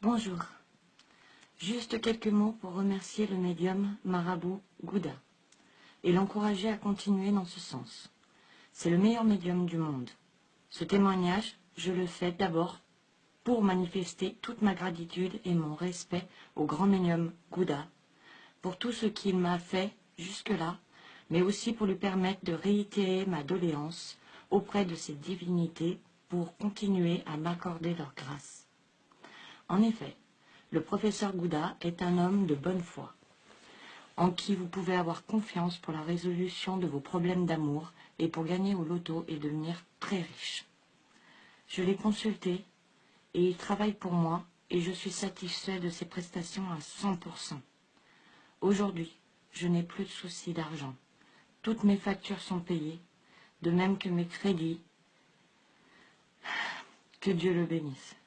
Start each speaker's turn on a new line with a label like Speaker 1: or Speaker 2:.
Speaker 1: Bonjour. Juste quelques mots pour remercier le médium Marabout Gouda et l'encourager à continuer dans ce sens. C'est le meilleur médium du monde. Ce témoignage, je le fais d'abord pour manifester toute ma gratitude et mon respect au grand médium Gouda pour tout ce qu'il m'a fait jusque-là, mais aussi pour lui permettre de réitérer ma doléance auprès de ces divinités pour continuer à m'accorder leur grâce. En effet, le professeur Gouda est un homme de bonne foi, en qui vous pouvez avoir confiance pour la résolution de vos problèmes d'amour et pour gagner au loto et devenir très riche. Je l'ai consulté et il travaille pour moi et je suis satisfait de ses prestations à 100%. Aujourd'hui, je n'ai plus de soucis d'argent. Toutes mes factures sont payées, de même que mes crédits. Que Dieu le bénisse.